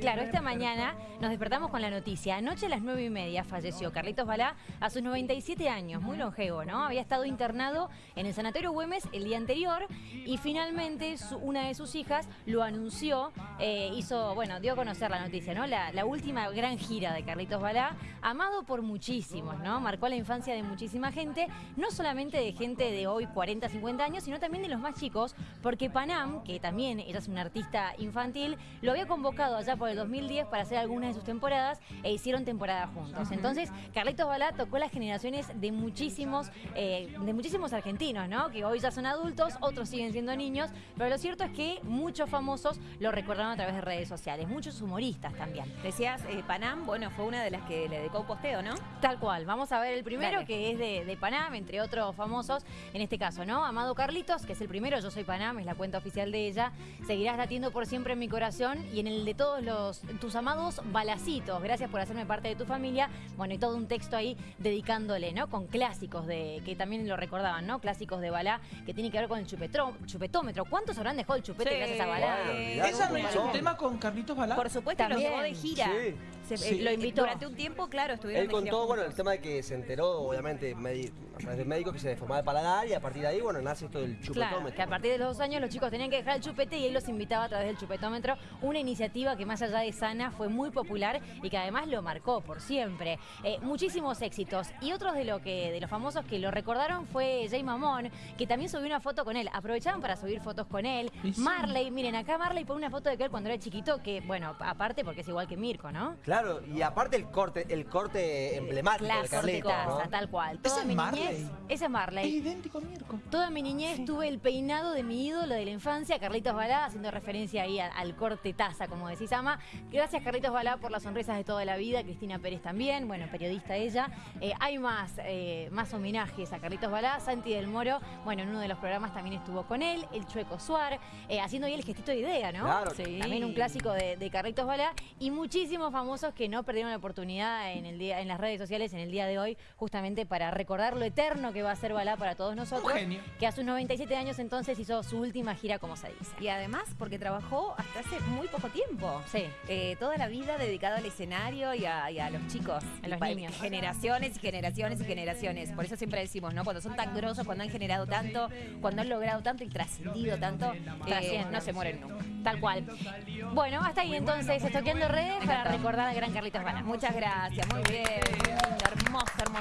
claro, esta mañana nos despertamos con la noticia. Anoche a las nueve y media falleció Carlitos Balá a sus 97 años, muy longevo, ¿no? Había estado internado en el Sanatorio Güemes el día anterior y finalmente una de sus hijas lo anunció, eh, hizo, bueno, dio a conocer la noticia, ¿no? La, la, última gran gira de Carlitos Balá, amado por muchísimos, ¿no? Marcó la infancia de muchísima gente, no solamente de gente de hoy 40, 50 años, sino también de los más chicos, porque Panam, que también es una artista infantil, lo había convocado allá por el 2010 para hacer algunas de sus temporadas e hicieron temporada juntos. Entonces, Carlitos Balá tocó las generaciones de muchísimos, eh, de muchísimos argentinos, ¿no? Que hoy ya son adultos, otros siguen siendo niños, pero lo cierto es que muchos famosos lo recordaron a través de redes sociales, muchos humoristas también. Decías, eh, Panam, bueno, fue una de las que le dedicó posteo, ¿no? Tal cual. Vamos a ver el primero, que es de, de, Panam, entre otros famosos, en este caso, ¿no? Amado Carlitos, que es el primero, Yo Soy Panam, es la cuenta oficial de ella. Seguirás latiendo por siempre en mi corazón y en el de todos los tus amados balacitos. Gracias por hacerme parte de tu familia. Bueno, y todo un texto ahí dedicándole, ¿no? Con clásicos de que también lo recordaban, ¿no? Clásicos de Balá que tiene que ver con el chupetómetro. ¿Cuántos habrán dejado el chupete gracias a Balá? ¿Esa no hizo un tema con Carlitos Balá? Por supuesto, lo llevó de gira. Eh, lo invitó. Durante un tiempo, claro, estuvieron Él contó, bueno, el tema de que se enteró, obviamente, a través del médico que se deformaba el paladar y a partir de ahí, bueno, nace esto del chupetómetro. Claro, que a partir de los dos años los chicos tenían que dejar el chupete y él los invitaba a través del chupetómetro. Una iniciativa que más allá de sana fue muy popular y que además lo marcó por siempre. Eh, muchísimos éxitos. Y otros de, lo que, de los famosos que lo recordaron fue Jay Mamón, que también subió una foto con él. Aprovechaban para subir fotos con él. Marley, miren, acá Marley pone una foto de él cuando era chiquito, que bueno, aparte porque es igual que Mirko, ¿no? Claro, y aparte el corte, el corte emblemático Clásico, de Carlitos, tal cual. Toda mi niñez, ese es Marley. Es idéntico a Mirko. Toda mi niñez tuve el peinado de mi ídolo de la infancia, Carlitos Balá, haciendo referencia ahí al, corte taza, como decís, Ama. Gracias, Carlitos Balá, por las sonrisas de toda la vida. Cristina Pérez también, bueno, periodista ella. Eh, hay más, eh, más homenajes a Carlitos Balá. Santi del Moro, bueno, en uno de los programas también estuvo con él. El Chueco Suar, eh, haciendo ahí el gestito de idea, ¿no? Claro. Sí. También un clásico de, de Carlitos Balá. Y muchísimos famosos que no perdieron la oportunidad en, el día, en las redes sociales en el día de hoy, justamente para recordar lo eterno que va a ser Balá para todos nosotros. Que a sus 97 años entonces hizo su última gira, como se dice. Y además porque trabajó hasta hace muy poco tiempo. Sí. Eh, toda la vida dedicado al escenario y a, los chicos. A los niños. Generaciones y generaciones y generaciones. Por eso siempre decimos, ¿no? Cuando son tan grosos, cuando han generado tanto, cuando han logrado tanto y trascendido tanto, eh, no se mueren nunca. Tal cual. Bueno, hasta ahí entonces, estoqueando redes para recordar al gran Carlitos Balá. Muchas gracias, muy bien. Hermoso, hermoso.